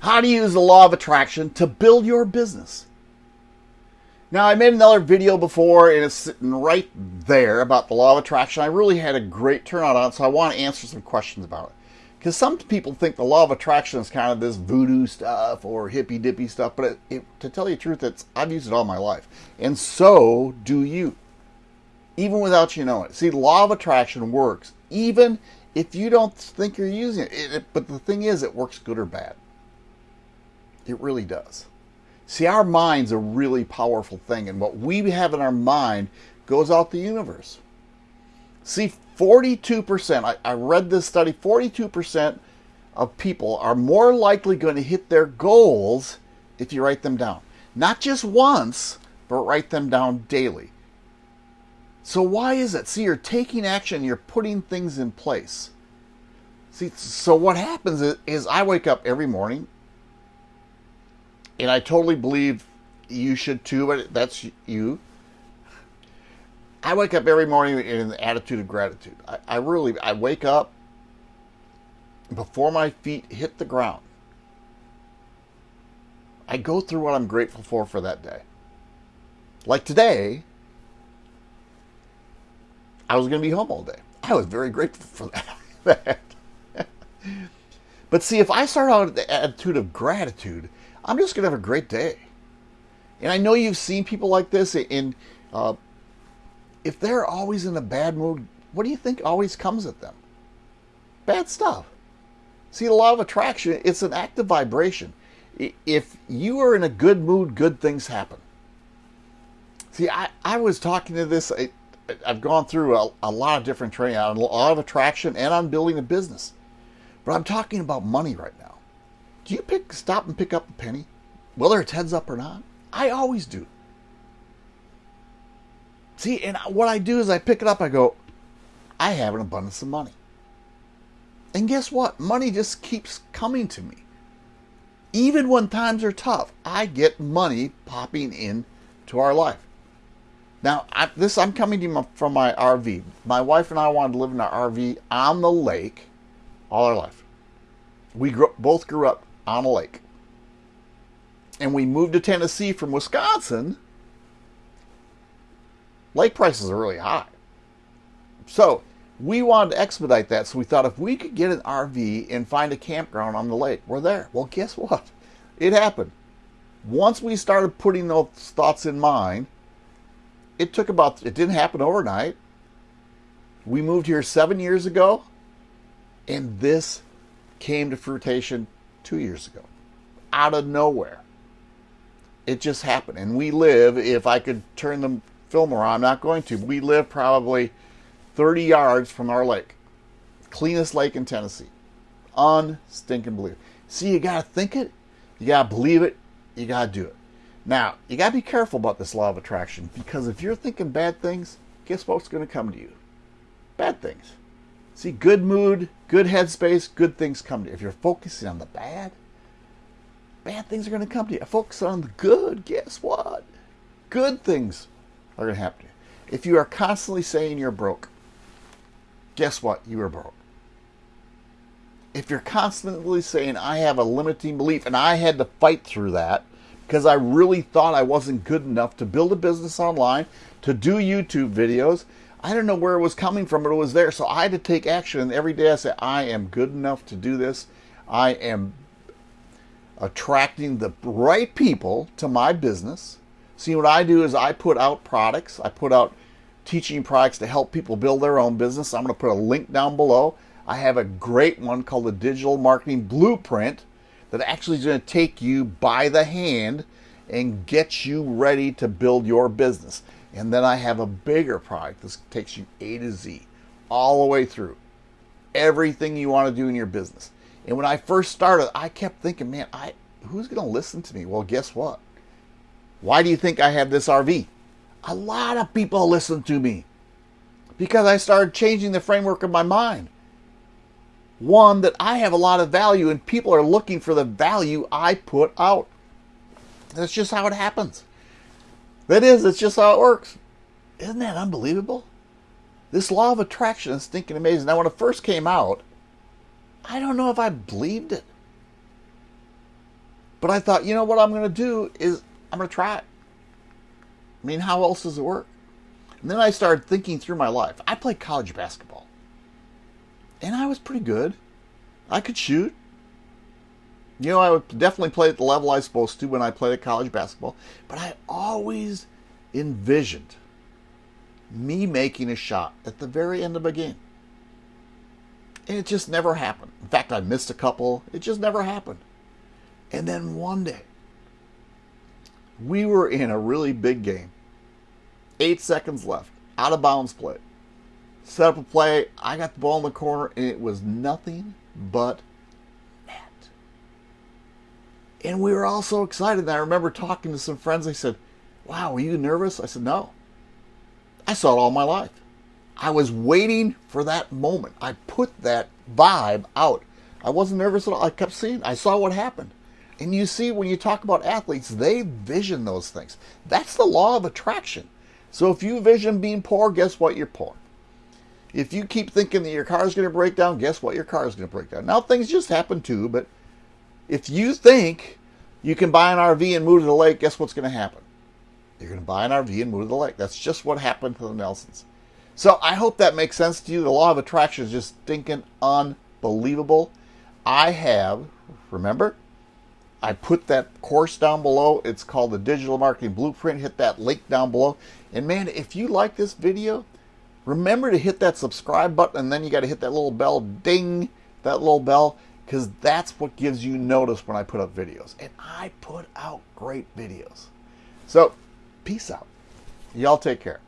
how to use the law of attraction to build your business. Now, I made another video before, and it's sitting right there about the law of attraction. I really had a great turnout on it, so I want to answer some questions about it. Because some people think the law of attraction is kind of this voodoo stuff or hippy dippy stuff, but it, it, to tell you the truth, it's I've used it all my life, and so do you, even without you knowing it. See, law of attraction works even if you don't think you're using it. it but the thing is, it works good or bad. It really does. See, our mind's a really powerful thing, and what we have in our mind goes out the universe. See, 42%, I, I read this study, 42% of people are more likely going to hit their goals if you write them down. Not just once, but write them down daily. So, why is it? See, you're taking action, you're putting things in place. See, so what happens is, is I wake up every morning and I totally believe you should too, but that's you. I wake up every morning in an attitude of gratitude. I, I really, I wake up before my feet hit the ground. I go through what I'm grateful for for that day. Like today, I was going to be home all day. I was very grateful for that. but see, if I start out with the attitude of gratitude, I'm just going to have a great day. And I know you've seen people like this. and uh, if they're always in a bad mood, what do you think always comes at them? Bad stuff. See, the law of attraction, it's an active vibration. If you are in a good mood, good things happen. See, I, I was talking to this, I, have gone through a, a lot of different training on a lot of attraction and on building a business. But I'm talking about money right now. Do you pick stop and pick up a penny? Whether it's heads up or not? I always do. See, and what I do is I pick it up, I go, I have an abundance of money. And guess what? Money just keeps coming to me. Even when times are tough, I get money popping in to our life. Now, I, this I'm coming to you from my RV. My wife and I wanted to live in our RV on the lake all our life. We grew, both grew up on a lake. And we moved to Tennessee from Wisconsin. Lake prices are really high. So we wanted to expedite that. So we thought if we could get an RV and find a campground on the lake, we're there. Well, guess what? It happened. Once we started putting those thoughts in mind, it took about, it didn't happen overnight. We moved here seven years ago, and this came to fruition two years ago, out of nowhere. It just happened. And we live, if I could turn the film around, I'm not going to, we live probably 30 yards from our lake. Cleanest lake in Tennessee. Unstinking believe. See, you got to think it, you got to believe it, you got to do it. Now, you got to be careful about this law of attraction because if you're thinking bad things, guess what's going to come to you? Bad things. See, good mood, good headspace, good things come to you. If you're focusing on the bad, bad things are going to come to you. Focus on the good, guess what? Good things are going to happen to you. If you are constantly saying you're broke, guess what? You are broke. If you're constantly saying, I have a limiting belief, and I had to fight through that because I really thought I wasn't good enough to build a business online, to do YouTube videos, I don't know where it was coming from, but it was there. So I had to take action. And every day I said, I am good enough to do this. I am attracting the right people to my business. See, what I do is I put out products, I put out teaching products to help people build their own business. I'm going to put a link down below. I have a great one called the Digital Marketing Blueprint that actually is going to take you by the hand and get you ready to build your business. And then I have a bigger product. This takes you A to Z, all the way through. Everything you want to do in your business. And when I first started, I kept thinking, man, I who's going to listen to me? Well, guess what? Why do you think I have this RV? A lot of people listen to me because I started changing the framework of my mind. One, that I have a lot of value and people are looking for the value I put out. That's just how it happens. That is, it's just how it works. Isn't that unbelievable? This law of attraction is stinking amazing. Now, when it first came out, I don't know if I believed it. But I thought, you know what I'm going to do is I'm going to try it. I mean, how else does it work? And then I started thinking through my life. I played college basketball. And I was pretty good. I could shoot. You know, I would definitely play at the level I was supposed to when I played at college basketball. But I always envisioned me making a shot at the very end of a game. And it just never happened. In fact, I missed a couple. It just never happened. And then one day, we were in a really big game. Eight seconds left. Out of bounds play. Set up a play. I got the ball in the corner, and it was nothing but. And we were all so excited. I remember talking to some friends. They said, Wow, were you nervous? I said, No. I saw it all my life. I was waiting for that moment. I put that vibe out. I wasn't nervous at all. I kept seeing, I saw what happened. And you see, when you talk about athletes, they vision those things. That's the law of attraction. So if you vision being poor, guess what? You're poor. If you keep thinking that your car is going to break down, guess what? Your car is going to break down. Now, things just happen too, but if you think you can buy an RV and move to the lake, guess what's going to happen? You're going to buy an RV and move to the lake. That's just what happened to the Nelsons. So I hope that makes sense to you. The law of attraction is just stinking unbelievable. I have, remember, I put that course down below. It's called the Digital Marketing Blueprint. Hit that link down below. And man, if you like this video, remember to hit that subscribe button and then you got to hit that little bell, ding, that little bell, because that's what gives you notice when I put up videos. And I put out great videos. So, peace out. Y'all take care.